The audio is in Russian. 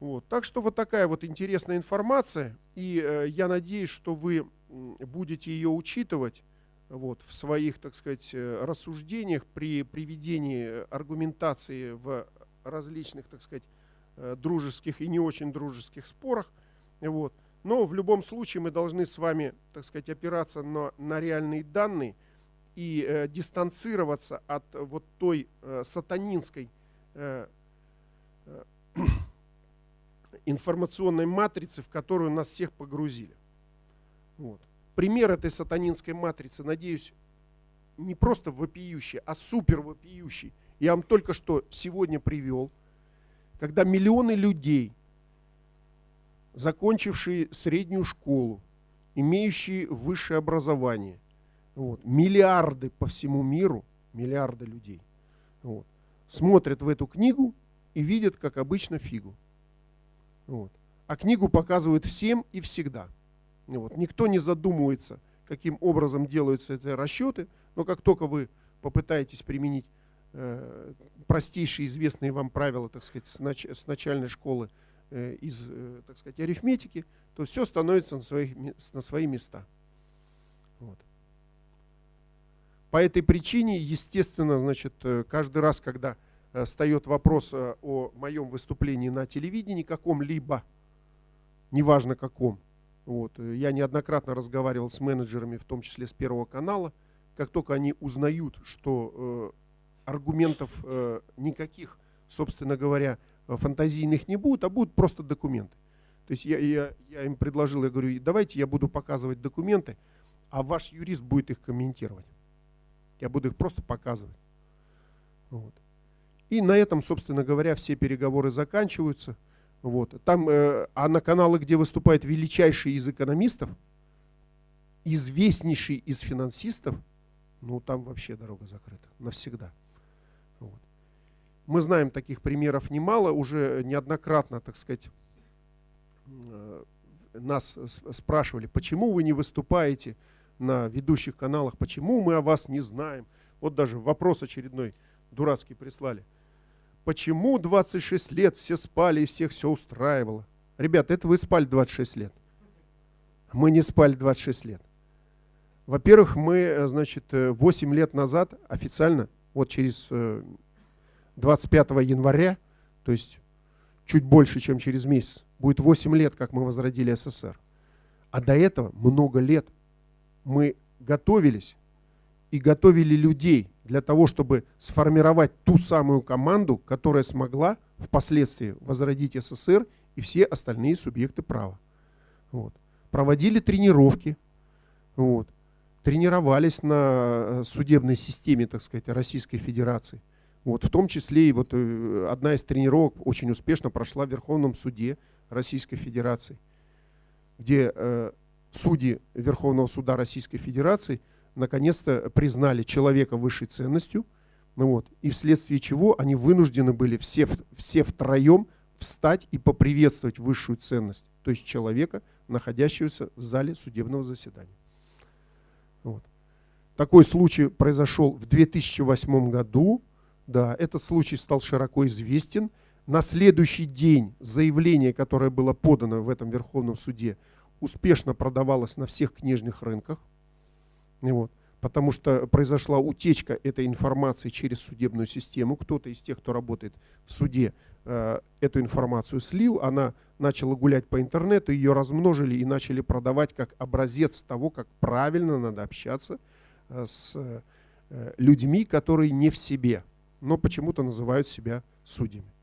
Вот. Так что вот такая вот интересная информация, и э, я надеюсь, что вы будете ее учитывать вот, в своих, так сказать, э, рассуждениях при приведении аргументации в различных, так сказать, э, дружеских и не очень дружеских спорах. Вот. Но в любом случае мы должны с вами, так сказать, опираться на, на реальные данные и э, дистанцироваться от вот той э, сатанинской э, э, информационной матрицы, в которую нас всех погрузили. Вот. Пример этой сатанинской матрицы, надеюсь, не просто вопиющий, а супер вопиющий. Я вам только что сегодня привел, когда миллионы людей, закончившие среднюю школу, имеющие высшее образование, вот, миллиарды по всему миру, миллиарды людей, вот, смотрят в эту книгу и видят, как обычно, фигу. Вот. А книгу показывают всем и всегда. Вот. Никто не задумывается, каким образом делаются эти расчеты, но как только вы попытаетесь применить э, простейшие известные вам правила, так сказать, с, нач с начальной школы э, из, э, так сказать, арифметики, то все становится на, своих, на свои места. Вот. По этой причине, естественно, значит, э, каждый раз, когда встает вопрос э, о моем выступлении на телевидении каком-либо, неважно каком. Вот. Э, я неоднократно разговаривал с менеджерами, в том числе с Первого канала. Как только они узнают, что э, аргументов э, никаких, собственно говоря, фантазийных не будет, а будут просто документы. То есть я, я, я им предложил, я говорю, давайте я буду показывать документы, а ваш юрист будет их комментировать. Я буду их просто показывать. Вот. И на этом, собственно говоря, все переговоры заканчиваются. Вот. Там, э, а на каналы, где выступает величайший из экономистов, известнейший из финансистов, ну там вообще дорога закрыта навсегда. Вот. Мы знаем таких примеров немало, уже неоднократно, так сказать, э, нас спрашивали, почему вы не выступаете на ведущих каналах, почему мы о вас не знаем. Вот даже вопрос очередной дурацкий прислали – Почему 26 лет все спали и всех все устраивало? Ребята, это вы спали 26 лет. Мы не спали 26 лет. Во-первых, мы, э, значит, 8 э, лет назад официально, вот через 25 э, января, то есть чуть больше, чем через месяц, будет 8 лет, как мы возродили СССР. А до этого много лет мы готовились и готовили людей для того, чтобы сформировать ту самую команду, которая смогла впоследствии возродить СССР и все остальные субъекты права. Вот. Проводили тренировки, вот. тренировались на э, судебной системе, так сказать, Российской Федерации. Вот, в том числе и вот э, одна из тренировок очень успешно прошла в Верховном суде Российской Федерации, где э, судьи Верховного суда Российской Федерации – наконец-то признали человека высшей ценностью, ну вот, и вследствие чего они вынуждены были все, все втроем встать и поприветствовать высшую ценность, то есть человека, находящегося в зале судебного заседания. Вот. Такой случай произошел в 2008 году. Да, этот случай стал широко известен. На следующий день заявление, которое было подано в этом Верховном суде, успешно продавалось на всех книжных рынках. Вот. Потому что произошла утечка этой информации через судебную систему. Кто-то из тех, кто работает в суде, э, эту информацию слил, она начала гулять по интернету, ее размножили и начали продавать как образец того, как правильно надо общаться э, с э, людьми, которые не в себе, но почему-то называют себя судьями.